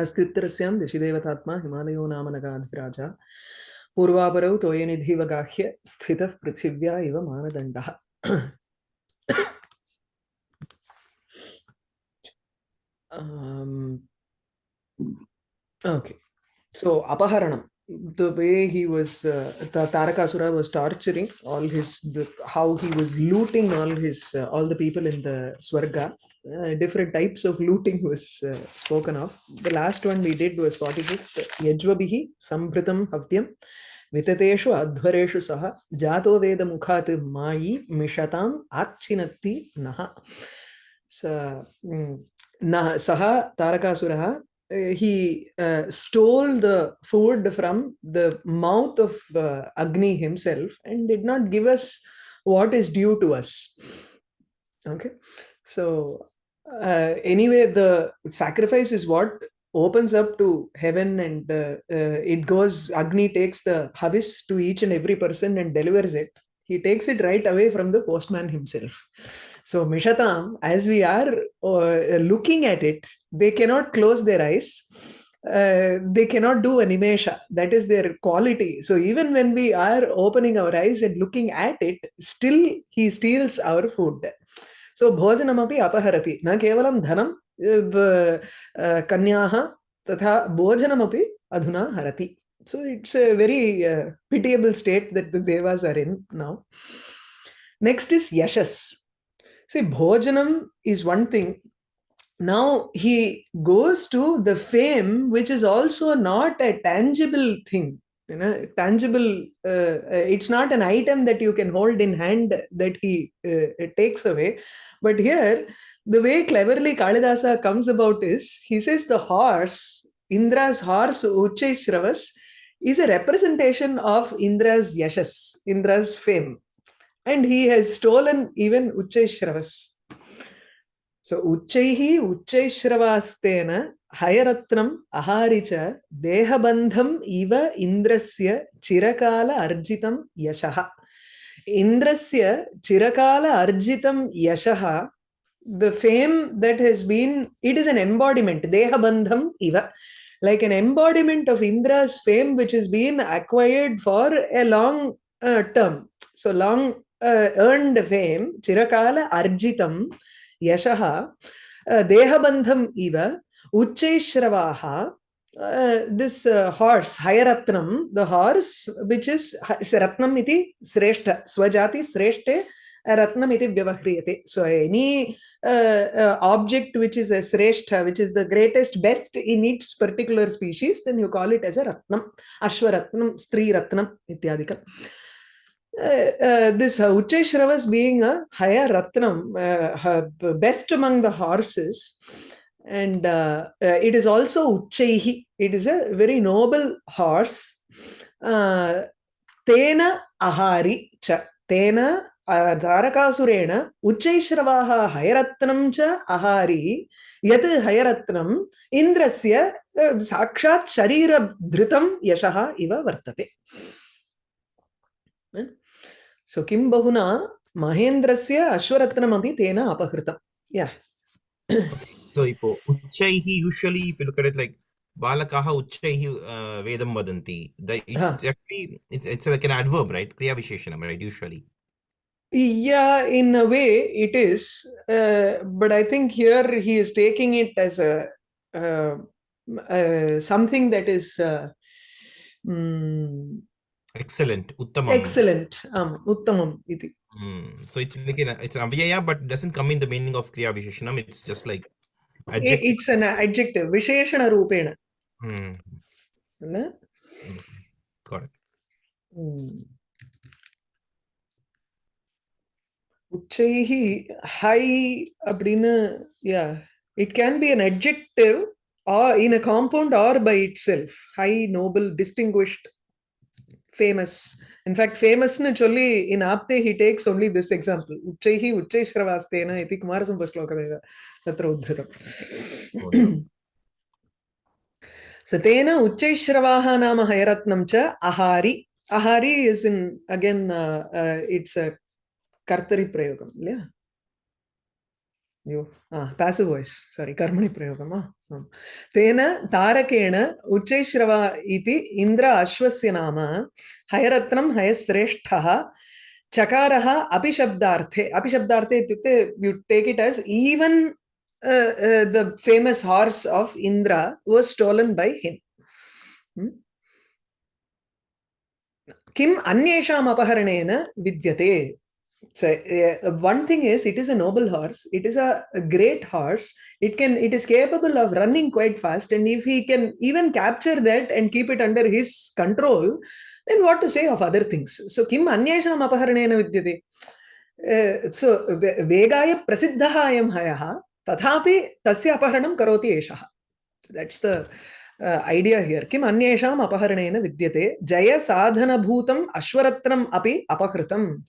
अस्तित्रस्यां दिशिदेवतात्मा हिमालयो नाम नगाधिराजा पूर्वापरौ तोयनिधिव गाह्य स्थितः पृथिव्या इव मानदण्डः um, okay so the way he was uh, tarakasura was torturing all his the, how he was looting all his uh, all the people in the swarga Uh, different types of looting was uh, spoken of. The last one we did was 45th, Yajvabihi Sambritam Havyam Vitateshu Adhvareshu Saha Jato Veda Mukhat Mayi Mishatam Achinatti Naha. So, mm, nah, Saha Tarakasuraha, uh, he uh, stole the food from the mouth of uh, Agni himself and did not give us what is due to us. Okay so uh, anyway, the sacrifice is what opens up to heaven and uh, uh, it goes agni takes the habis to each and every person and delivers it. He takes it right away from the postman himself. So mishatam as we are uh, looking at it they cannot close their eyes. Uh, they cannot do animesha that is their quality. So even when we are opening our eyes and looking at it still he steals our food सो भोजनमपि अपहरती न केवलं धन कन्या तथा भोजनमें अधुना हरती so it's a very pitiable state that the देवास् are in now next is यशस् सी भोजनम is one thing now, he goes to the fame, which is also not a tangible thing. You know tangible uh, it's not an item that you can hold in hand that he uh, takes away. But here the way cleverly kalidasa comes about is he says the horse indra's horse uchchaishravas is a representation of indra's yashas indra's fame. And he has stolen even uchchaishravas so uchchaihi uchchaishravastena हयरत्नम् अहारि च देहबन्धम् इव इन्द्रस्य चिरकाल अर्जितं यशः इन्द्रस्य चिरकाल अर्जितं यशः has been it is an embodiment dehabandham iva like an embodiment of indra's fame which has been acquired for a long uh, term so long uh, earned fame chirakala arjitam yashaha uh, dehabandham iva uchchaishravaha uh, this uh, horse hayaratnam the horse which is ratnam iti sreshta swajati sreshte ratnam iti vyavahriyate so any uh, uh, object which is a sreshta which is the greatest best in its particular species then you call it as a ratnam ashwaratnam stri ratnam ityadikam uh, uh, this uh, Uchchaishravas being a higher ratnam, best among the horses, and uh, uh, it is also Uchchaihi. It is a very noble horse. Uh, Tena Ahari Cha. Tena uh, Dharakasurena Uchchaishravaha Hayaratnam Cha Ahari Yat Hayaratnam Indrasya uh, Sakshat Sharira Dhritam Yashaha Iva Vartate. Hmm? So Kim Bahuna Mahendrasya Ashwaratnam Api Tena Apahritam. Yeah. so ipo uchchaihi usually if you look at it like balakaha uchchaihi uh, vedam vadanti it's actually it's, it's like an adverb right? Kriya visheshanam right usually. Yeah in a way it is uh, but i think here he is taking it as a uh, uh, something that is um, excellent uttamam. excellent. Um uttamam iti. Mm. so it's like an, it's an avyaya but doesn't come in the meaning of kriya visheshanam it's just like adjective. it's an adjective visheshana rupena mm. mm. got it mm. உச்சைஹி high அப்படின்னு yeah it can be an adjective or in a compound or by itself high noble distinguished famous in fact ఫేమస్ని చొల్లి in Apte he takes only this example ఉచ్చై ఉచ్చై శ్రవాస్తేన ఇది కుమారసంపశ్లోకమేవ తత్ర ఉద్ధృతం. So తేన ఉచ్చైశ్రవాహ నామ హయరత్నం చ అహారి. అహారి ఇస్ ఇన్ అగైన్ ఇట్స్ కర్తరి ప్రయోగం లే अयो पेसिव् वाय्स् कर्मणि प्रयोगं तेन तारकेण उच्चैश्रव इति अश्वस्य नाम हयश्रेष्ठः चकारः अपिशब्दार्थे अपिशब्दार्थे इत्युक्ते द अन्येषाम् अपहरणेन विद्यते so uh, one thing is it is a noble horse. It is a, a, great horse. It can it is capable of running quite fast. And if he can even capture that and keep it under his control then what to say of other things? So kim anyesham apaharanena vidyate? Uh, so vegaya prasiddhah ayam hayah tathapi tasya apaharanam karoti eshah. That's the uh, idea here. Kim anyesham apaharanena vidyate? Jaya sadhana bhutam ashwaratnam api apakritam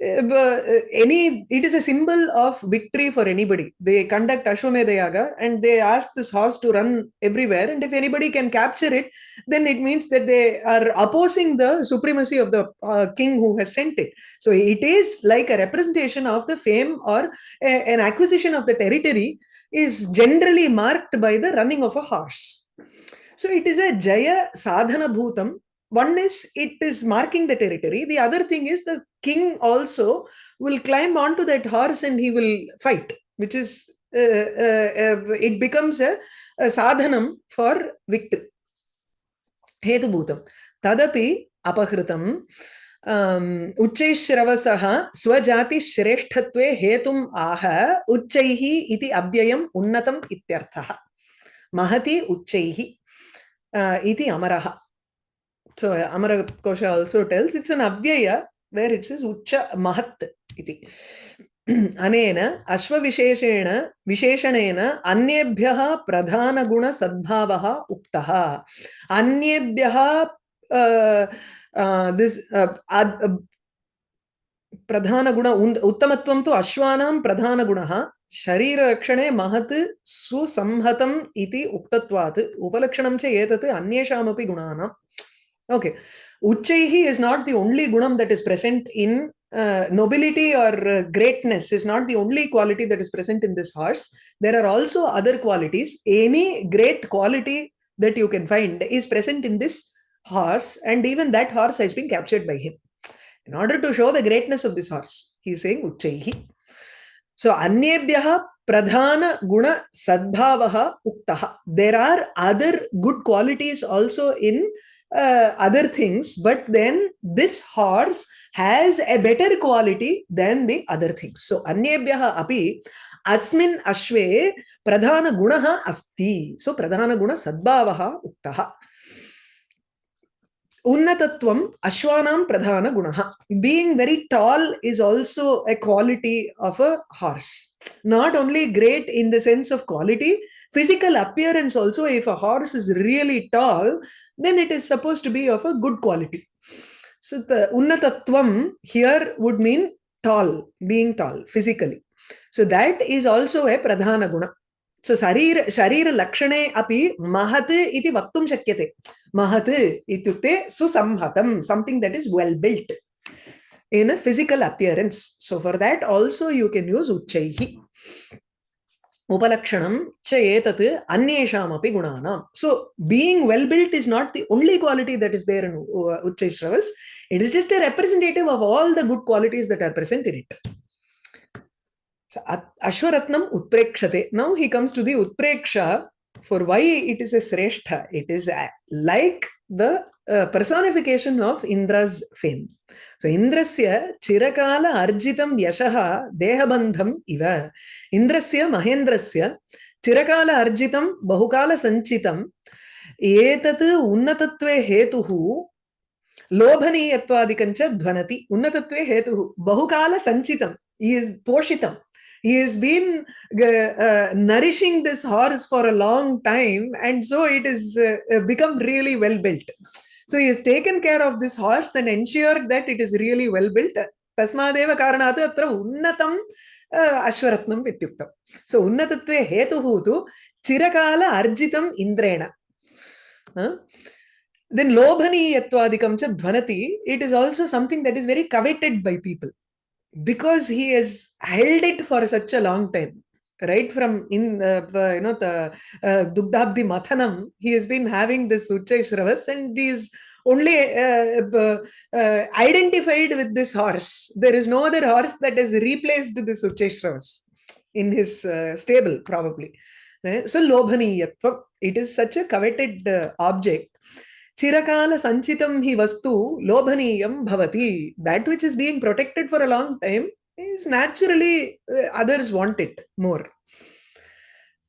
any it is a symbol of victory for anybody. They conduct ashwamedha yaga and they ask this horse to run everywhere and if anybody can capture it then it means that they are opposing the supremacy of the uh, king who has sent it. So it is like a representation of the fame or a, an acquisition of the territory is generally marked by the running of a horse. So it is a jaya sadhana bhutam one is it is marking the territory the other thing is the king also will climb onto that horse and he will fight which is uh, uh, uh, it becomes a, a sadhanam for victory हेतुभूतं तदपि अपहृतम् उच्चैश्रवसः स्वजातिश्रेष्ठत्वे हेतुम् आह उच्चैः इति अव्ययम् उन्नतम् इत्यर्थः महति उच्चैः इति अमरः So Amara Kosha also tells, it's an avyaya where it says Ucha Mahat iti. अनेन अश्वविशेषेण विशेषणेन अन्येभ्यः प्रधानगुणसद्भावः उक्तः अन्येभ्यः दिस् प्रधानगुण उत्तमत्वं तु अश्वानां प्रधानगुणः शरीररक्षणे महत् सुसंहतम् इति उक्तत्वात् उपलक्षणं च एतत् अन्येषामपि गुणानाम् Okay. Uchaihi is not the only gunam that is present in uh, nobility or uh, greatness is not the only quality that is present in this horse. There are also other qualities. Any great quality that you can find is present in this horse and even that horse has been captured by him. In order to show the greatness of this horse, he is saying Uchaihi. So, Anyebhyaha pradhana guna sadbhavaha uktaha. There are other good qualities also in uh, other things, but then this horse has a better quality than the other things. So, anyebhyaha api asmin ashve pradhana gunaha asti. So, pradhana guna sadbhavaha uktaha. Unnatatvam ashwanam pradhana gunaha. Being very tall is also a quality of a horse. Not only great in the sense of quality, physical appearance also, if a horse is really tall, then it is supposed to be of a good quality. So the unnatatvam here would mean tall, being tall physically. So that is also a pradhana guna. So sharir, sharir lakshane api mahat iti vaktum shakyate. Mahat ityukte susamhatam, something that is well built in a physical appearance. So for that also you can use uchaihi. उपलक्षणं च एतत् so being well built is not the only quality that is there in उच्चैश्रवस it is just a representative of all the good qualities that are present in it अश्वरत्नम उत्प्रेक्षते now he comes to the उत्प्रेक्ष why it is a sreshta it is like the uh, personification of indra's fame So Indrasya Chirakala Arjitam Yashaha Dehabandham Iva. Indrasya Mahendrasya Chirakala Arjitam Bahukala Sanchitam एतत् उन्नतत्वे हेतुः लोभनीयत्वादिकञ्च ध्वनति उन्नतत्वे हेतुः बहुकाल सञ्चितं he is poshitam he has been uh, nourishing this horse for a long time and so it has uh, become really well built So he has taken care of this horse and ensured that it is really well built. तस्मादेव कारणात् अत्र उन्नतम् अश्वरत्नम् इत्युक्तम् सो उन्नतत्वे हेतुः तु चिरकाल अर्जितम् इन्द्रेण then lobhaniyatwadikam cha dhvanati it is also something that is very coveted by people because he has held it for such a long time right from in uh, you know the uh, Dugdhabdi Mathanam, he has been having this Uchay Shravas and he is only uh, uh, identified with this horse. There is no other horse that has replaced this Uchay Shravas in his uh, stable, probably. So, Lobhaniyatva, it is such a coveted uh, object. Chirakala Sanchitam hi vastu Lobhaniyam bhavati. That which is being protected for a long time is naturally uh, others want it more.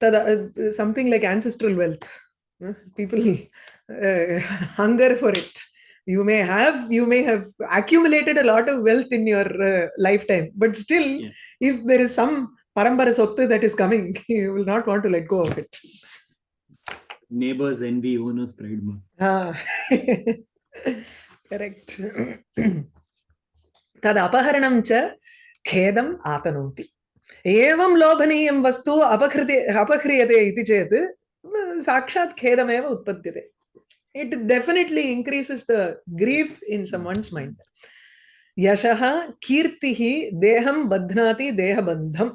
Tada, uh, something like ancestral wealth. Uh, people hunger for it. You may have you may have accumulated a lot of wealth in your lifetime, but still, yeah. if there is some parambara sottu that is coming, you will not want to let go of it. Neighbors envy, owners pride more. Ah. Correct. तद् अपहरणं च खेदम् आतनोति एवं लोभनीयं वस्तु अपहृते अपह्रियते इति चेत् साक्षात् खेदमेव उत्पद्यते it definitely increases the grief in someone's mind यशः कीर्तिः देहं बध्नाति देहबन्धं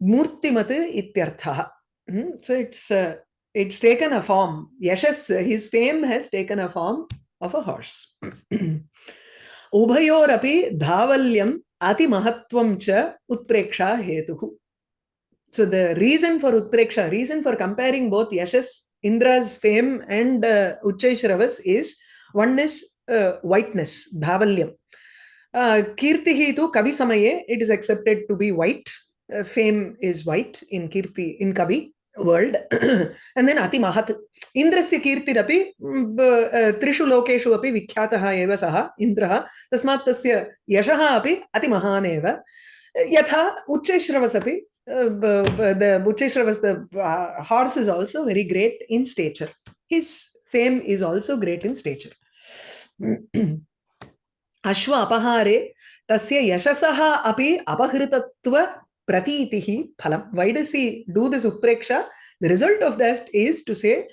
मूर्तिमत् इत्यर्थः it's uh, it's taken a form. yashas his fame has taken a form of a horse. उभयोरपि धावल्यम् अतिमहत्वं च उत्प्रेक्षा हेतुः so the reason for utpreksha reason for comparing both yashas indra's fame and uh, uchchai is one is uh, whiteness dhavalyam uh, kirtihi tu kavi samaye it is accepted to be white uh, fame is white in kirti in kavi world and then ati mahat indrasya kirtirapi trishu lokeshu api vikhyatah eva saha indrah tasmat tasya yashah api ati mahan eva yatha uchcheshravas api the uchcheshravas the uh, horse is also very great in stature his fame is also great in stature अश्व अपहारे तस्य यशसः अपि अपहृतत्व pratitihi phalam. Why does he do this upreksha? The result of that is to say,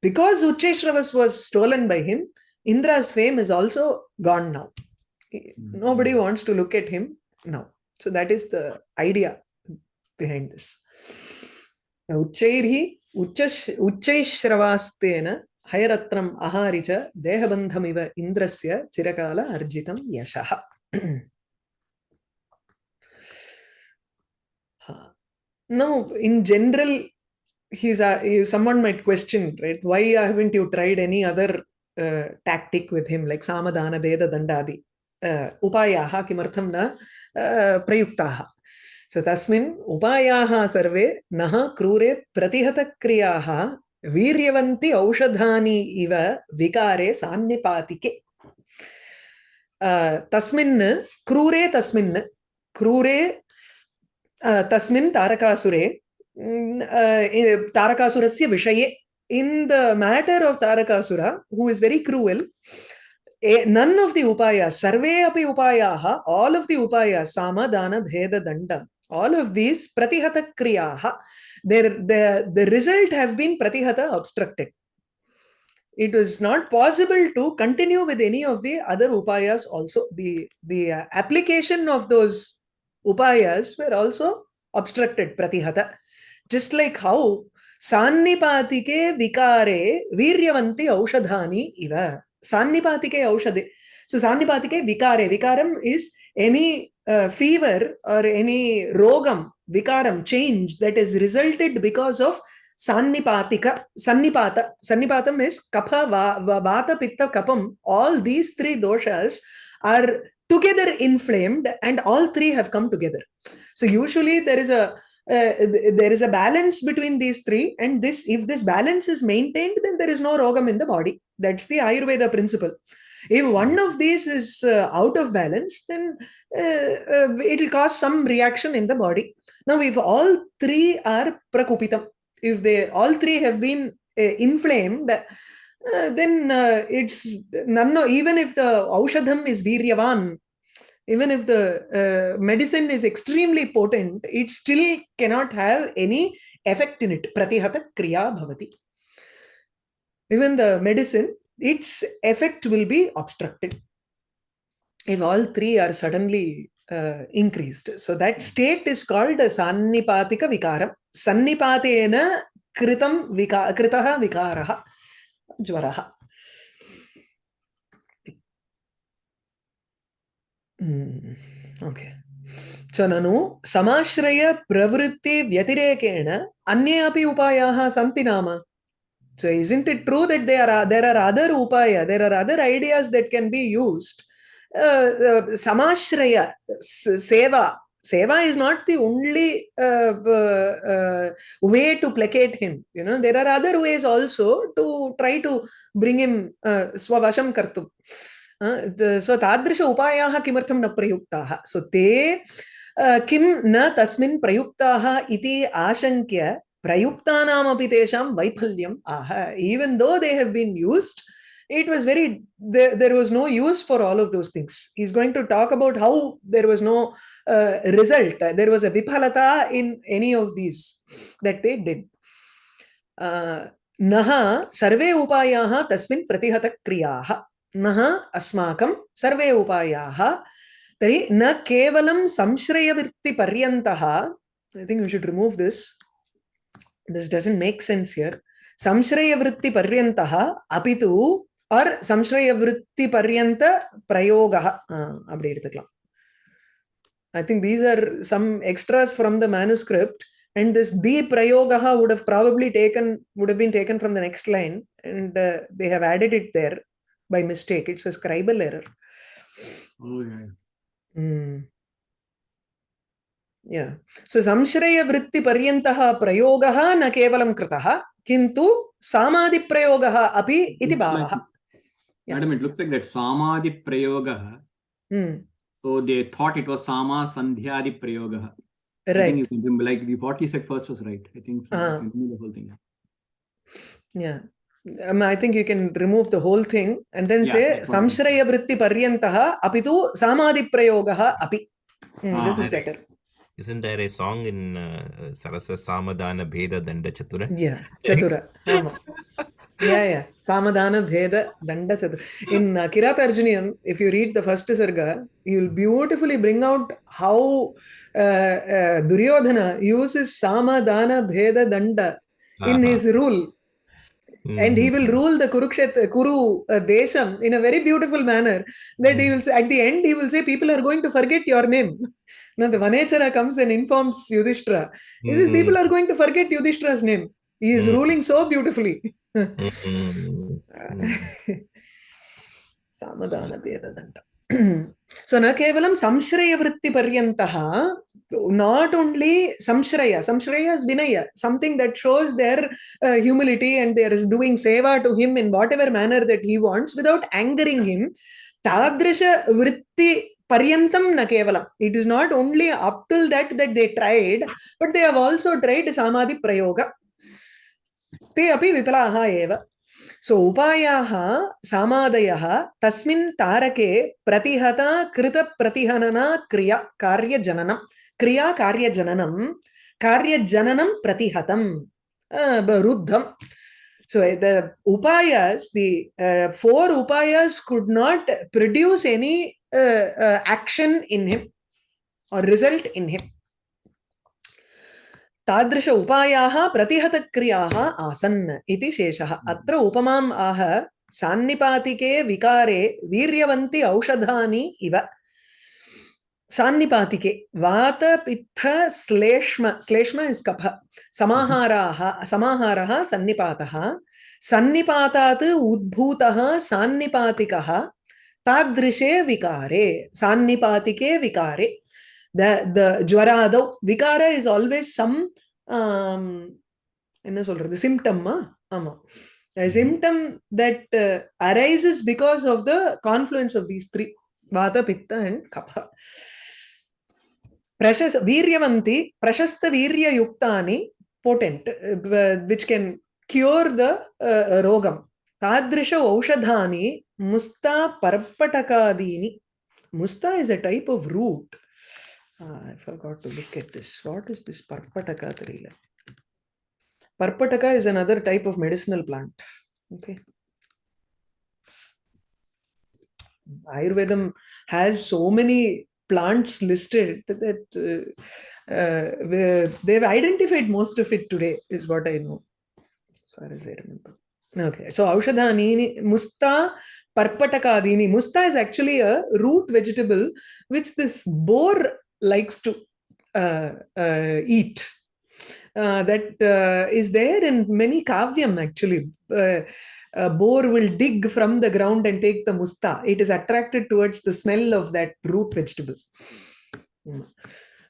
because Uchcheshravas was stolen by him, Indra's fame is also gone now. Nobody wants to look at him now. So that is the idea behind this. उच्चैर्हि उच्च उच्चैश्रवास्तेन हयरत्रम् अहारि च देहबन्धमिव इन्द्रस्य चिरकाल अर्जितं यशः no in general he's a, someone might question right why haven't you tried any other uh, tactic with him like samadana beda dandadi uh, upayaha kimartham na uh, prayuktaha so tasmin upayaha sarve naha krure pratihata kriyaha वीर्यवन्ति औषधानि इव विकारे सान्निपातिके तस्मिन् क्रूरे तस्मिन् क्रूरे तस्मिन् तारकासुरे तारकासुरस्य विषये in the matter of Tarakasura who is very cruel none of the उपाय, सर्वे अपि उपायाः आल् आफ् दि उपायाः सामदानभेददण्ड आल् आफ् दीस् प्रतिहतक्रियाः the result have been प्रतिहत obstructed it is not possible to continue with any of the other उपायास् also the the application of those upayas were also obstructed pratihata. Just like how sannipatike vikare viryavanti aushadhani iva. Sannipatike aushade. So sannipatike vikare. Vikaram is any uh, fever or any rogam, vikaram, change that is resulted because of sannipatika, sannipata. Sannipatam is kapha, va, va, vata, pitta, kapam. All these three doshas are together inflamed and all three have come together. So usually there is a uh, there is a balance between these three and this if this balance is maintained then there is no rogam in the body. That's the ayurveda principle. If one of these is uh, out of balance then uh, uh it will cause some reaction in the body. Now if all three are prakupitam if they all three have been uh, inflamed uh, then uh, it's none no, even if the aushadham is viryavan even if the uh, medicine is extremely potent it still cannot have any effect in it pratihata kriya bhavati even the medicine its effect will be obstructed if all three are suddenly uh, increased. So that state is called Sannipatika Vikaram. Sannipatena Kritam vika, Kritaha Vikaraha Mm, okay. So nanu samashraya pravritti अन्ये अपि उपायाः सन्ति नाम so isn't it true that there are there are other upaya there are other ideas that can be used uh, uh, samashraya seva seva is not the only uh, uh, way to placate him you know there are other ways also to try to bring him uh, swavasham kartum सो तादृश उपायाः किमर्थं न प्रयुक्ताः सो ते किं न तस्मिन् प्रयुक्ताः इति आशङ्क्य प्रयुक्तानामपि तेषां वैफल्यम् आह even though they have been used it was very there, there was no use for all of those things he's going to talk about how there was no uh, result. There was a vipalata in any of these that they did. Uh, Naha sarve upayaha tasmin pratihata kriyaha. Naha asmakam sarve upayaha. Tari na kevalam samshrayavirti paryantaha. I think we should remove this. This doesn't make sense here. Samshrayavritti paryantaha apitu or samshrayavritti paryanta prayogaha. Uh, அப்படி எடுத்துக்கலாம் I think these are some extras from the manuscript and this the prayogaha would have probably taken would have been taken from the next line and uh, they have added it there by mistake. It's a scribal error. Oh, yeah. Mm. Yeah. So samshraya vritti paryantah prayogaha na kevalam kritah kintu samadhi prayogaha api iti bhavaha. like- Madam, it looks like that Samadhi Prayogaha. Hmm. So they thought it was Sama Sandhyadi Prayogaha. I Right. you can like the, what you said first was right. I think so. Ah. Can remove the whole thing. Yeah. Um, I think you can remove the whole thing and then Yeah, say samshraya vritti paryantah api tu samadhi prayogaha api. Hmm, Ah, this is better. Isn't there a song in uh, Sarasa Samadana Bheda Danda Chatura? Yeah, chatura. Yeah, yeah. Samadana Bheda Danda Chatura. In uh, Kirata Arjuniyam, if you read the first sarga, you'll beautifully bring out how uh, uh, Duryodhana uses Samadana Bheda Danda in Uh-huh. his rule. And he will rule the Kurukshetra, Kuru uh, Desham in a very beautiful manner. That he will say, at the end, he will say, people are going to forget your name. Now the Vanechara comes and informs Yudhishthira. He says, people are going to forget Yudhishthira's name. He is ruling so beautifully. सामदान na kevalam samshraya vritti paryantah not only samshraya samshraya is vinaya something that shows their uh, humility and they are doing seva to him in whatever manner that he wants without angering him tadrisha vritti paryantam na kevalam it is not only up till that that they tried but they have also tried samadhi prayoga ते अपि विपलाः एव। सो उपायाः सामादयः, तस्मिन् तारके प्रतिहता कृतप्रतिहनना क्रिया, कार्यजननं। क्रिया, कार्यजननं कार्यजननं प्रतिहत रुद्धं सो द उपायस् the four उपायस् could not produce any action in him or result in him तादृश उपायाः प्रतिहतक्रियाः आसन् इति शेषः। अत्र उपमाम् आह सान्निपातिके विकारे वीर्यवन्ति औषधानि इव। सान्निपातिके वातपित्थ श्लेष्म श्लेष्म इस् कफ। समाहाराः समाहारः सन्निपातः। सन्निपातात् उद्भूतः सान्निपातिकः। तादृशे विकारे सान्निपातिके विकारे। the, the Jvarado, Vikara is always some, um, the symptom, huh? a symptom that uh, arises because of the confluence of these three, Vata, Pitta and Kapha. Prashas, Viryavanti, Prashasta Virya Yuktani, potent, uh, which can cure the uh, rogam. Tadrisha Aushadhani, Musta Parpatakadini. Musta is a type of root Ah, I forgot to look at this. What is this Parpataka Thrila? Parpataka is another type of medicinal plant. Okay. Ayurvedam has so many plants listed that uh, uh, they've identified most of it today, is what I know, as far as I remember. Okay, so Aushadhanini, Musta Parpatakadini. Musta is actually a root vegetable which this boar likes to uh, uh, eat. Uh, that uh, is there in many kavyam actually. Uh, a boar will dig from the ground and take the musta. It is attracted towards the smell of that root vegetable.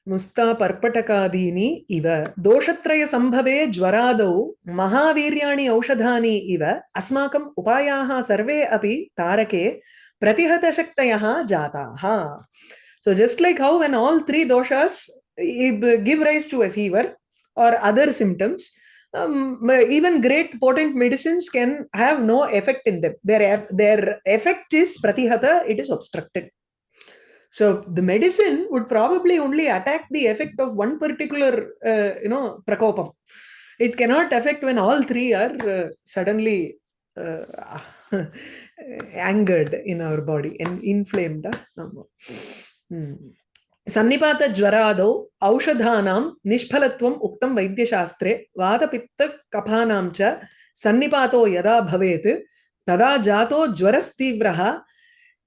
मुस्ता पर्पटकादीनि इव दोषत्रयसम्भवे ज्वरादौ महावीर्याणि औषधानि इव अस्माकम् उपायाः सर्वे अपि तारके प्रतिहतशक्तयः जाताः So just like how when all three doshas give rise to a fever or other symptoms, um, even great potent medicines can have no effect in them. Their, their effect is pratihata, it is obstructed. So the medicine would probably only attack the effect of one particular, uh, you know, prakopam. It cannot affect when all three are uh, suddenly uh, angered in our body and inflamed. Hmm. सन्निपात ज्वरादौ औषधानां निष्फलत्वम् उक्तं वैद्यशास्त्रे वातपित्तकफानां सन्निपातो यदा भवेत् तदा जातो ज्वरस्तीव्रः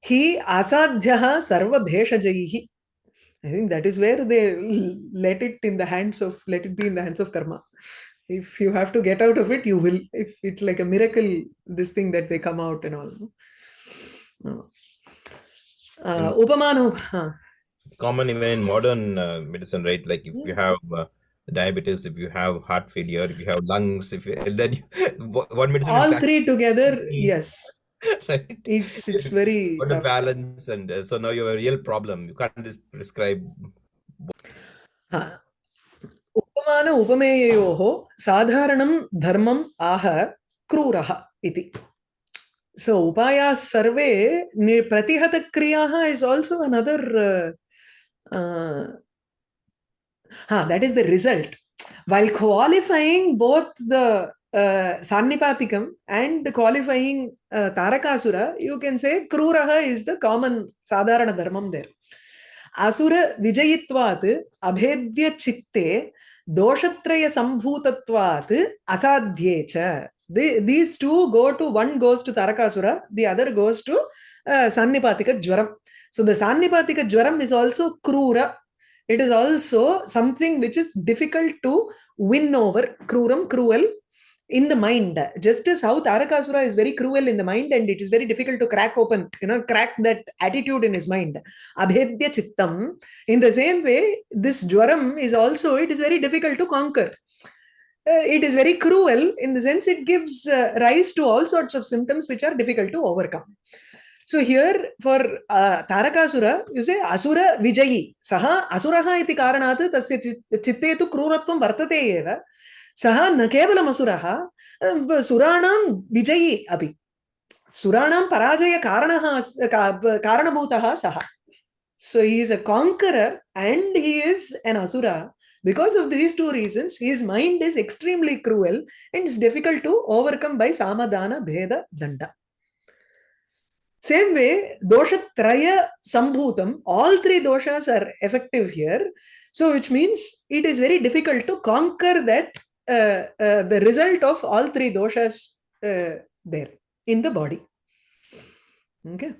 हि असाध्यः सर्वभेषजैः I think that is where they let it in the hands of let it be in the hands of karma. If you have to get out of it, you will. If it's like a miracle, this thing that they come out and all. No? Uh, Upamanu. Huh. It's common even in modern uh, medicine, right? Like if you have uh, diabetes, if you have heart failure, if you have lungs, if you, then you, one medicine. All three together, yes. right? It's it's very What a balance, and uh, so now you have a real problem. You can't just prescribe. उपमान उपमेययोः साधारणं धर्मम् आह क्रूरः इति so upayas sarve pratihata kriyaha is also another uh, uh, huh, that is the result while qualifying both the uh, Sannipatikam and qualifying uh, Tarakasura, you can say Kruraha is the common Sadharana Dharmam there. Asura Vijayitvat Abhedya Chitte Doshatraya Sambhutatvat Asadhyecha. These two go to, one goes to Tarakasura, the other goes to uh, Sannipatika Jwaram. So the Sannipatika Jwaram is also Krura. It is also something which is difficult to win over. Kruram, cruel, in the mind just as how tarakasura is very cruel in the mind and it is very difficult to crack open you know crack that attitude in his mind abhedya chittam in the same way this jwaram is also it is very difficult to conquer uh, it is very cruel in the sense it gives uh, rise to all sorts of symptoms which are difficult to overcome. So here for uh, Tarakasura, you say Asura Vijayi. Saha Asuraha iti karanat tasya chitte tu kruratvam vartate eva. Saha na kevalam Asuraha um, Suranam Vijayi abhi. Suranam Parajaya Karanaha uh, Karanabhutaha Saha. So he is a conqueror and he is an Asura because of these two reasons, his mind is extremely cruel and is difficult to overcome by samadana, bheda, danda. Same way, dosha traya sambhutam, all three doshas are effective here. So which means it is very difficult to conquer that uh, uh, the result of all three doshas uh, there in the body. Okay.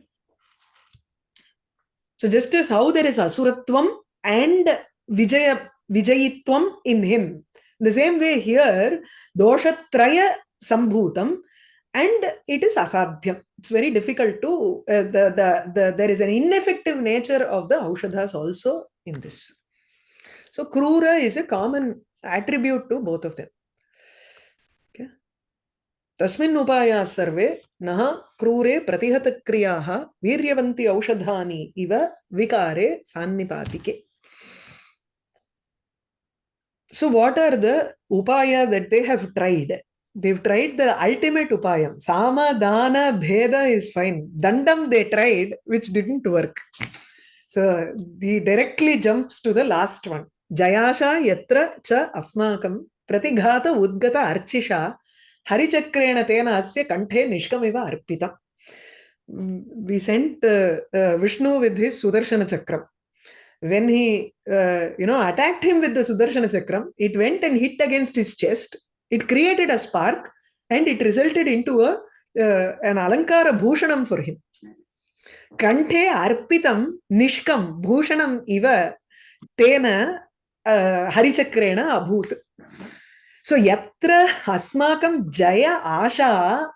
So just as how there is asuratvam and vijaya vijayitvam in him, the same way here dosha traya sambhutam and it is asadhyam. It's very difficult to uh, the, the the there is an ineffective nature of the aushadhas also in this. So krura is a common attribute to both of them. Okay. तस्मिन् उपायाः सर्वे नः क्रूरे प्रतिहतक्रियाः वीर्यवन्ति औषधानि इव विकारे सान्निपातिके So what are the upaya that they have tried? They've tried the ultimate upayam. Sama, dana, bheda is fine. Dandam they tried, which didn't work. So he directly jumps to the last one. Jayasha yatra cha asmakam pratighata udgata archisha harichakrena tena asya kanthe nishkamiva arpita. Mm, we sent uh, uh, Vishnu with his Sudarshana Chakram when he uh, you know attacked him with the sudarshana chakram it went and hit against his chest. It created a spark and it resulted into a uh, an alankara bhushanam for him. Kanthe arpitam nishkam bhushanam iva tena uh, harichakrena abhut. So yatra asmakam jaya asha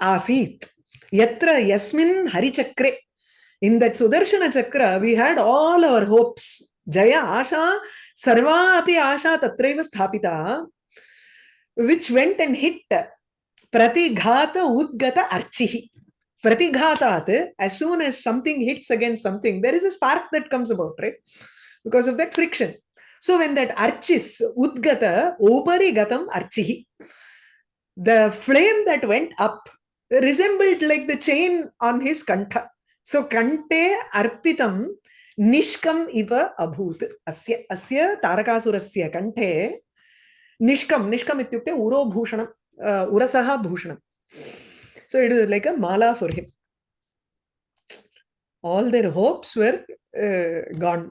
asit. Yatra yasmin harichakre in that sudarshana chakra we had all our hopes. Jaya asha sarva api asha tatraiva sthapita which went and hit pratighata udgata archihi. Pratighatat as soon as something hits against something there is a spark that comes about right? Because of that friction. So when that archis udgata opari gatam archihi the flame that went up resembled like the chain on his kantha arpitam nishkam iva abhut asya asya tarakasurasya kante nishkam nishkam ityukte uro bhushanam uh, urasaha bhushanam so it is like a mala for him all their hopes were uh, gone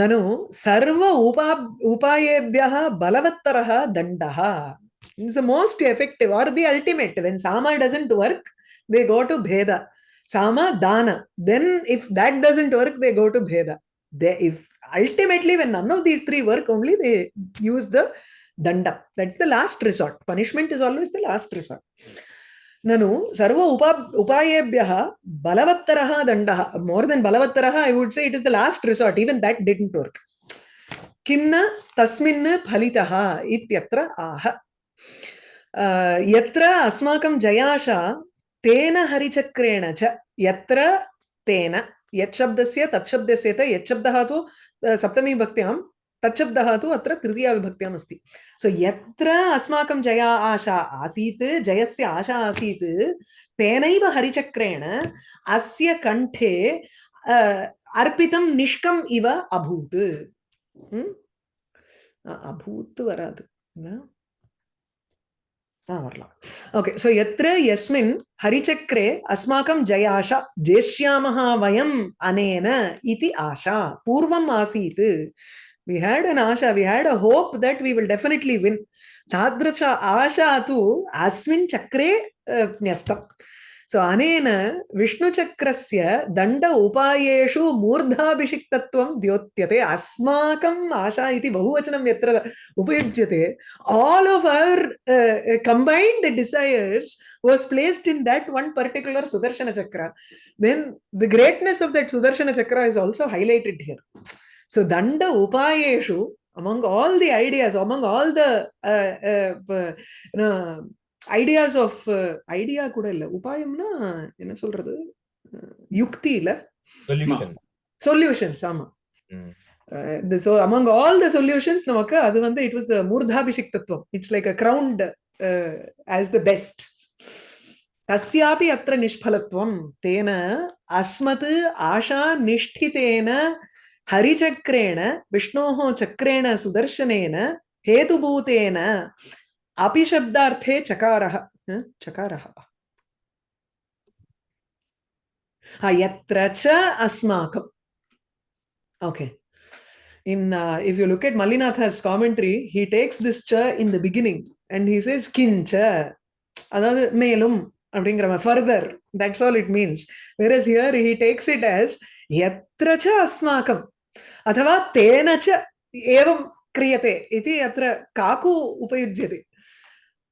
nanu sarva upa upayebhyah balavattarah dandah is the most effective or the ultimate when sama doesn't work they go to bheda sama dana then if that doesn't work they go to bheda they if ultimately when none of these three work only they use the danda that's the last resort punishment is always the last resort nanu sarva upa upayebhyah balavattarah dandah more than balavattarah i would say it is the last resort even that didn't work किन्न तस्मिन् फलितः इत्यत्र आह यत्र अस्माकं जयाशा तेन हरिचक्रेण च यत्र तेन यच्छब्दस्य तच्छब्दस्य च यच्छब्दः तु सप्तमी भक्त्यां तच्छब्दः तु अत्र तृतीया विभक्त्याम् अस्ति सो यत्र अस्माकं जया आशा आसीत् जयस्य आशा आसीत् तेनैव हरिचक्रेण अस्य कण्ठे अर्पितं निष्कम् इव अभूत् अभूत् वरात् வரலாம் ஓகே ஸோ எத்திர எஸ்மின் ஹரிச்சக்கரே அஸ்மாக்கம் ஜயாஷா ஜேஷ்யாமஹா வயம் அனேன இது ஆஷா பூர்வம் ஆசீத் we had an asha we had a hope that we will definitely win tadricha asha tu asmin chakre uh, nyastam सो अनेन विष्णुचक्रस्य दण्ड उपायेषु मूर्धाभिषिक्तत्वं द्योत्यते अस्माकम् आशा इति बहुवचनं यत्र उपयुज्यते uh, combined desires was placed in that one particular sudarshana chakra then the greatness of that sudarshana chakra is also highlighted here so danda upayeshu among all the ideas among all the uh, uh, ideas of idea கூட இல்ல. உபாயம்னா என்ன சொல்றது? யுக்தி இல்ல solutions ஆமா. So among all the solutions நமக்கு அது வந்து இட் வாஸ் த மூர்தாபிஷிக் தத்துவம் it's like a crowned as the best தஸ்யாபி அத்த நிஷ்பலத்துவம் தேன அஸ்மத் ஆஷா நிஷ்டிதேன ஹரிச்சக்கரேண விஷ்ணோஹோ சக்கரேண சுதர்சனேன ஹேதுபூதேன अपि शब्दार्थे चकारः चकारः यत्र च अस्माकम् okay in uh, if you look at Mallinatha's commentary, he takes this cha in the beginning and he says kincha, அதாவது மேலும் அப்படிங்கிற further. That's all it means. Whereas here he takes it as यत्र च अस्माकं अथवा तेन च एवं क्रियते इति अत्र काकु उपयुज्यते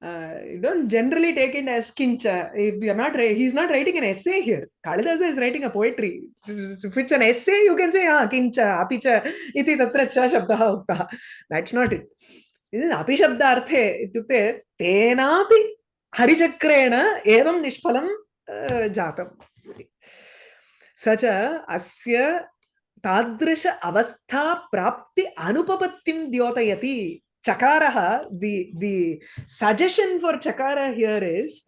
uh, you don't generally take it as kincha. If you're not, he's not writing an essay here. Kalidasa is writing a poetry. If it's an essay, you can say, ah, kincha, apicha, iti tatra cha shabdaha uktaha. That's not it. This is api shabda arthe. Ityukte, tenapi harichakrena evam nishpalam uh, jatam. Sacha asya तादृश अवस्था प्राप्ति अनुपपत्तिं द्योतयति chakaraha the the suggestion for chakara here is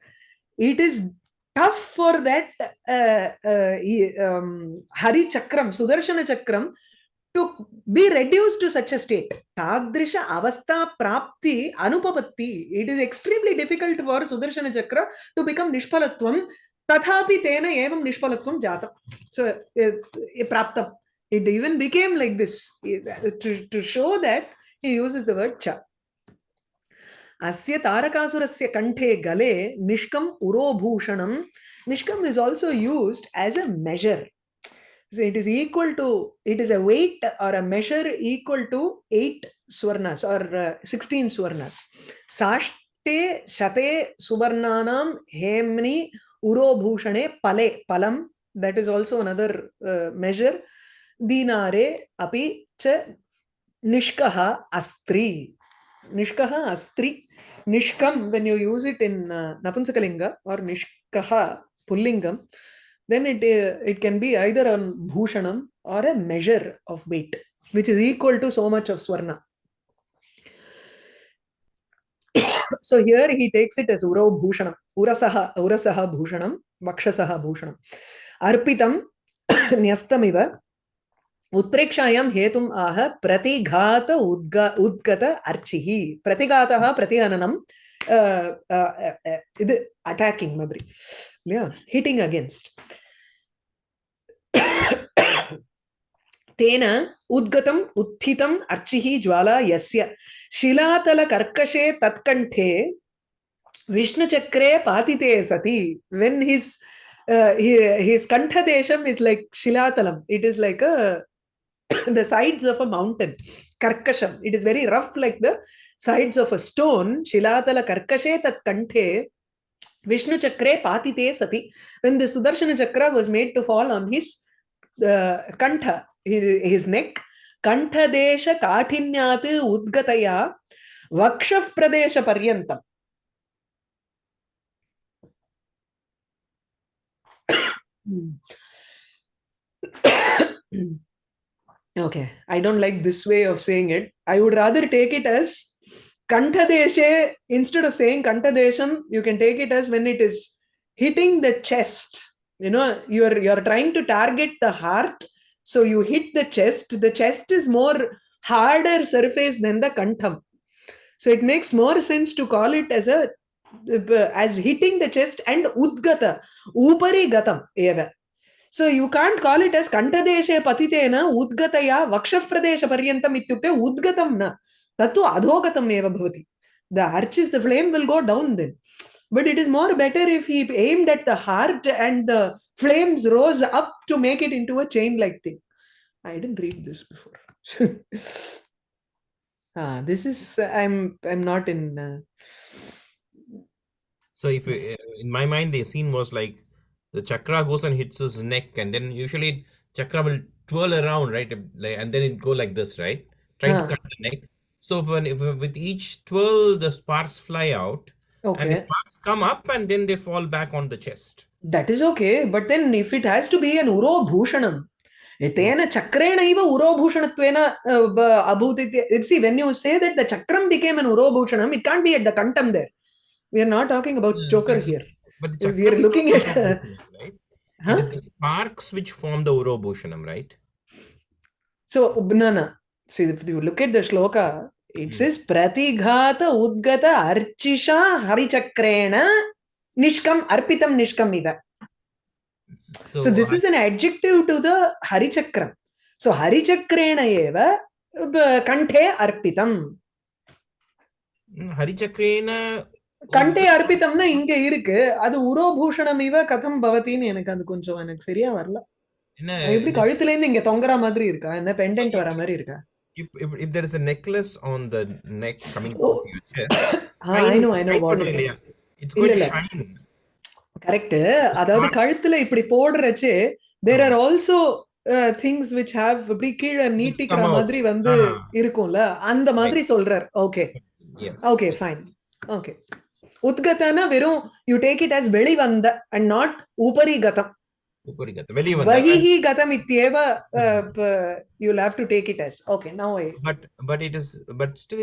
it is tough for that uh, uh, um, hari chakram sudarshana chakram to be reduced to such a state. Tadrisha avastha prapti anupapatti. It is extremely difficult for sudarshana chakra to become nishpalatvam tathapi tena evam nishpalatvam jatam so uh, praptam. It even became like this to, to show that he uses the word cha. Asya Tarakasurasya Kanthe Gale Nishkam Urobhushanam. Nishkam is also used as a measure. So it is equal to, it is a weight or a measure equal to 8 swarnas or uh, 16 swarnas. Sashte Shate Suvarnanam Hemni Urobhushane Pale Palam. That is also another uh, measure. Dinare Api Cha Nishkaha Astri. Nishkaha Astri. Nishkam, when you use it in uh, Napunsakalinga or Nishkaha Pullingam, then it, uh, it can be either on Bhushanam or a measure of weight, which is equal to so much of Swarna. so here he takes it as Uro Bhushanam, Urasaha, Urasaha Bhushanam, Vakshasaha Bhushanam. Arpitam Nyastamiva उत्प्रेक्षायां हेतुम् आह प्रतिघात उद्ग उद्गत अर्चिः प्रतिघातः प्रतिहननं இது attacking மாதிரி இல்லையா hitting against तेन उद्गतम् उत्थितम् अर्चिः ज्वाला यस्य शिलातलकर्कशे तत्कण्ठे विष्णुचक्रे पातिते सति when his uh, his kantha desham is like shilatalam it is like a the sides of a mountain, karkasham. It is very rough like the sides of a stone. Shilatala karkashe tat Vishnu chakre patite sati. When the Sudarshana chakra was made to fall on his uh, kantha, his, his neck, ಕಂಠದೇಶ ಕಾಠಿನ್ಯಾತ್ ಉದ್ಗತೆಯ ವಕ್ಷ ಪ್ರದೇಶ ಪರ್ಯಂತ Okay, I don't like this way of saying it. I would rather take it as Kantadeshe, instead of saying Kantadesham, you can take it as when it is hitting the chest. You know, you're you're trying to target the heart, so you hit the chest. The chest is more harder surface than the kantham. So it makes more sense to call it as a as hitting the chest and udgata, upari gatam eva. So you can't call it as ಕಂಠದೇಶೆ ಪತಿತೇನ ಉದ್ಗತೆಯ ವಕ್ಷಪ್ರದೇಶ ಪರ್ಯಂತಂ ಇತ್ಯುಕ್ತೆ ಉದ್ಗತಂ ನ ತತ್ತು ಅಧೋಗತಂ ಏವ ಭವತಿ the arch is the flame will go down then but it is more better if he aimed at the heart and the flames rose up to make it into a chain like thing. I didn't read this before. ah, this is I'm I'm not in. Uh, so if uh, in my mind the scene was like the chakra goes and hits his neck, and then usually chakra will twirl around, right? And then it go like this, right? Trying ah. to cut the neck. So when if, with each twirl, the sparks fly out, okay. and the sparks come up, and then they fall back on the chest. That is okay, but then if it has to be an uro bhushanam, तेन चक्रेण इव उरोभूषणत्वेन अभूत् इति see when you say that the chakram became an urobhushanam it can't be at the kantam there we are not talking about joker here But we are looking at uh, right? huh? it is the sparks which form the urobhushanam right so no see if you look at the shloka it hmm. says pratighata udgata archisha harichakrena nishkam arpitam nishkam ida so, so this I, is an adjective to the Harichakram. So Harichakrena eva kanthe arpitam. Harichakrena கண்டே அர்ப்பித்தம்னா இங்க இருக்கு. அது உரோபூஷணம் இவ கதம் பவத்தின்னு எனக்கு அது கொஞ்சம் எனக்கு சரியா வரல. எப்படி கழுத்துல இருந்து இங்க தொங்குற மாதிரி இருக்கா? என்ன பெண்டன்ட் வர மாதிரி இருக்கா? if, if, if there is a necklace on the neck coming oh. to your chest I know I know what it is. It's going to shine. Correct அதாவது கழுத்துல இப்படி போடுறச்சு there are also things which have இப்படி கீழே நீட்டிக்கிற மாதிரி வந்து இருக்கும்ல? அந்த மாதிரி சொல்றார். ஓகே ஓகே ஃபைன் ஓகே உத்கத்தன வெறும் யூ டேக் இட் அஸ் வெளி வந்த அண்ட் நாட் உபரி கதம் Vahihi gatam ityeva you'll have to take it as okay now I... but but it is but still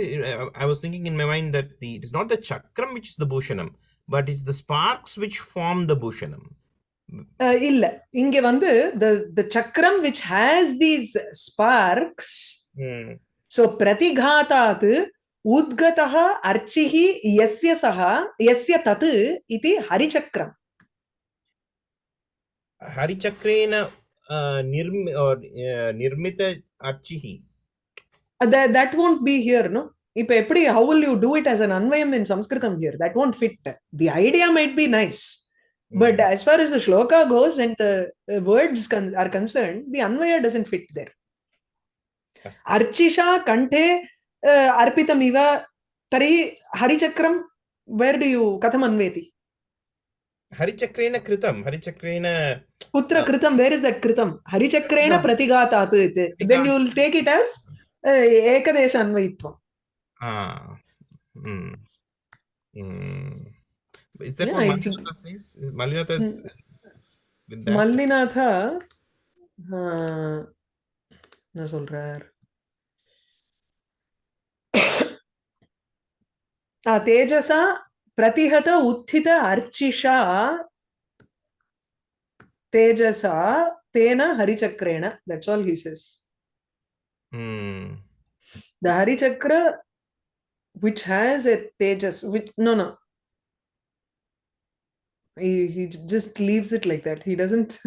I was thinking in my mind that the it is not the chakram which is the bhushanam but it's the sparks which form the bhushanam இல்ல இங்க வந்து the the chakram which has these sparks hmm. so pratighatat उद्गतः अर्चिः यस्य सः यस्य तत् इति हरिचक्रम् हरिचक्रेण uh, nirm or uh, nirmita archihi. Uh, that that won't be here no இப்ப எப்படி how will you do it as an anvayam in sanskritam here that won't fit the idea might be nice but Mm. as far as the shloka goes and the uh, words con- are concerned the anvaya doesn't fit there Asti. archisha kanthe अर्तम इव तरी हरिचक्रम where do you कथम अन्वेति? हरिचक्रेण कृतम हरिचक्रेण कुत्र कृतम where is that कृतम हरिचक्रेण प्रतिगातात इति. Then you will take it as एकदेश अन्वयित्व हाँ is that Mallinatha is Mallinatha हाँ ना सोल रहा है तेजसा प्रतिहत उत्थित अर्चिषा तेजसा तेन हरिचक्रेण that's all he says the हरिचक्र which has a tejas which no no. He, he just leaves it like that. He doesn't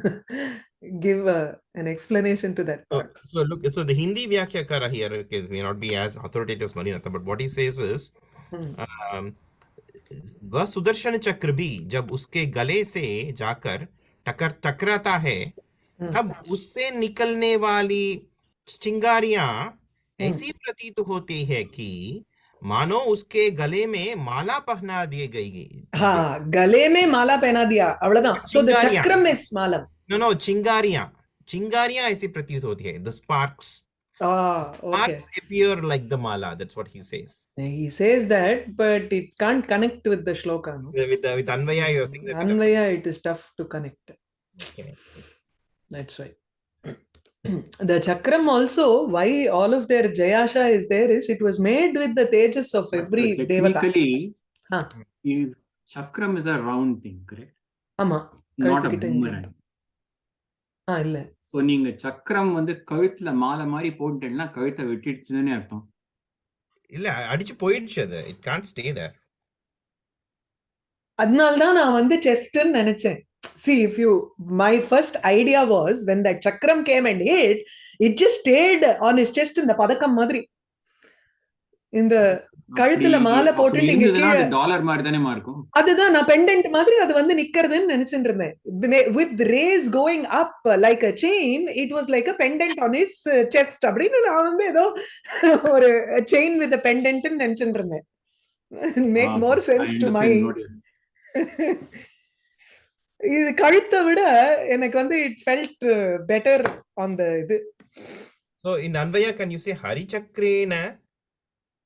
give a, an explanation to that oh, part. so, so look so the hindi vyakyakara here okay, may not be as authoritative as marinatha but what he says is uh, um, वह सुदर्शन चक्र भी जब उसके गले से जाकर टकर टकराता है Hmm. तब उससे निकलने वाली चिंगारियाँ हम्म। ऐसी प्रतीत होती है कि मानो उसके गले में माला पहना दिए गई हाँ गले में माला पहना दिया so the चिंगारियाँ। chakram is malam no no चिंगारियाँ। चिंगारियाँ ऐसी प्रतीत होती है। The sparks Ah, okay. Appear like the mala. That's what he says. He says that, but it can't connect with the shloka. No? With, the with Anvaya, you're saying that. Anvaya, it is tough to connect. Okay. That's right. the chakram also, why all of their jayasha is there is it was made with the tejas of every but technically, devata. Huh. Chakram is a round thing, correct? Ama. Not a boomerang. ஆ இல்ல. So நீங்க சக்கரம் வந்து கழுத்துல மாலை மாதிரி போட்டுட்டேன்னா கழுத்தை வெட்டிடுச்சுன்னு அர்த்தம். இல்ல அடிச்சு போயிடுச்சு அது. It can't stay there. அதனால தான் நான் வந்து செஸ்ட்னு நினைச்சேன். See if you my first idea was when that chakram came and hit it just stayed on his chest இந்த பதக்கம் மாதிரி. இந்த கழுத்துல மாலை போட்டுட்டு இங்க டாலர் மாதிரி தானே இருக்கும் அதுதான் நான் பெண்டன்ட் மாதிரி அது வந்து நிக்கிறதுன்னு நினைச்சிட்டு இருந்தேன். With rays going up like a chain it was like a pendant on his chest அப்படின்னு நான் வந்து ஏதோ ஒரு செயின் வித் பெண்டன்ட்னு நினைச்சிட்டு இருந்தேன். Make more sense to my இது கழுத்தை விட எனக்கு வந்து it felt better on the இது. So in anvaya can you say hari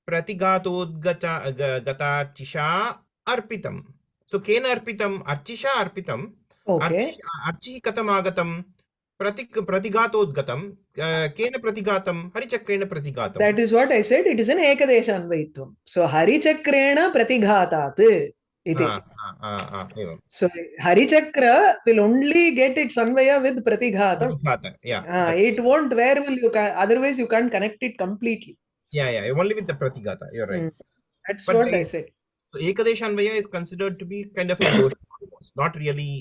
प्रतिघातोद्गतार्चिषा अर्पितं सो केन अर्पितम्? अर्चिषा अर्पितम्। अर्चिः कथम् आगतं प्रति प्रतिघातोद्गतं केन प्रतिघातं हरिचक्रेण प्रतिघातं that is what I said it is an एकदेशान्वयित्वं so हरिचक्रेण प्रतिघातात् इति। so harichakra will only get its anvaya with pratighatam uh, yeah it won't where will you otherwise you can't connect it completely. yeah yeah only with the pratigata you're right Mm. That's But what I the- said. so ekadeshanvaya is considered to be kind of a dosha almost, not really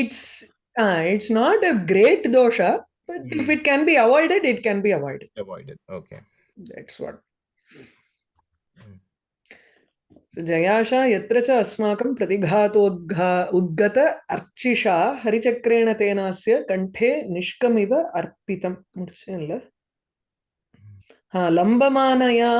It's, ah, it's not a great dosha, but if Mm. it can be avoided, it can be avoided. avoided okay That's what. Mm. So Jayasha yatra cha asmakam pratighatodgha udgata archisha harichakrena tenasya kanthe nishkamiva arpitam. முடிச்சேன்ல? हाँ, लम्बमानया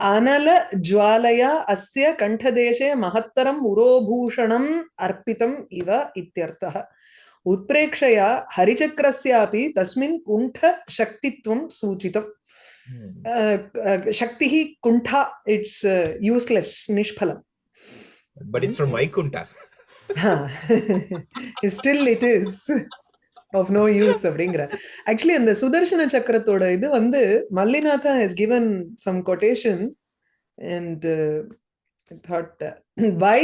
अनलज्वालया अस्य कण्ठदेशे महत्तरम् उरोभूषणम् अर्पितम् इव इत्यर्थः। उत्प्रेक्षया हरिचक्रस्यापि तस्मिन् कुंठ शक्तित्वं सूचितम् शक्ति ही कुंठा it's useless निष्फलम्। बट इट्स फ्रॉम माय कुंठा हाँ still it is of no use அப்படிங்கிற ஆக்சுவலி அந்த சுதர்சன சக்கரத்தோட இது வந்து Mallinatha has given some quotations and that by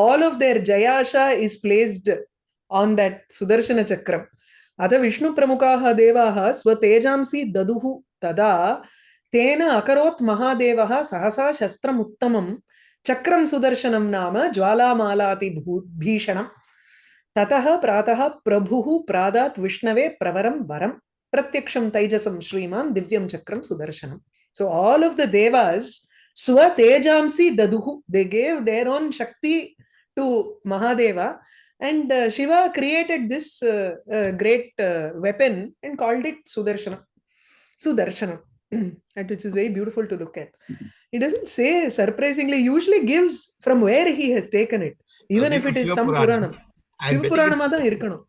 all of their ஜயாஷா is placed on that Sudarshana சக்கரம் अथ विष्णुप्रमुखाः देवाः स्वतेजांसि ददुः तदा तेन अकरोत् महादेवः सहसा शस्त्रम् उत्तमं चक्रं सुदर्शनं नाम ज्वालामालाति भू- भीषणम् ततः प्रातः प्रभुः प्रादात् विष्णवे प्रवरं वरं प्रत्यक्षं तैजसं श्रीमान् दिव्यं चक्रं सुदर्शनं सो आल् आफ् द देवास् स्वतेजांसि ददुः दे गेव् देर् ओन् शक्ति to Mahadeva and Shiva created this great weapon and called it सुदर्शनं सुदर्शनं at which is very beautiful to look at it is say surprisingly usually gives from where he has taken it even if it is some पुराणम् puranam I'm Shiva betting புராணமா தான் இருக்கணும்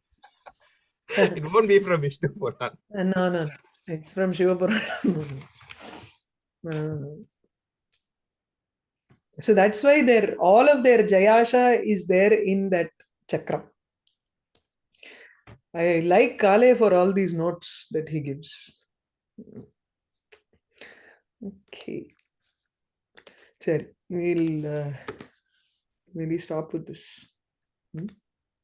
it's- it won't be from Vishnu Puran. Uh, no no no. it's from shiva puranam Uh, so that's why their all of their jayasha is there in that chakram i like kale for all these notes that he gives okay Sure, we'll uh, maybe stop with this Hmm?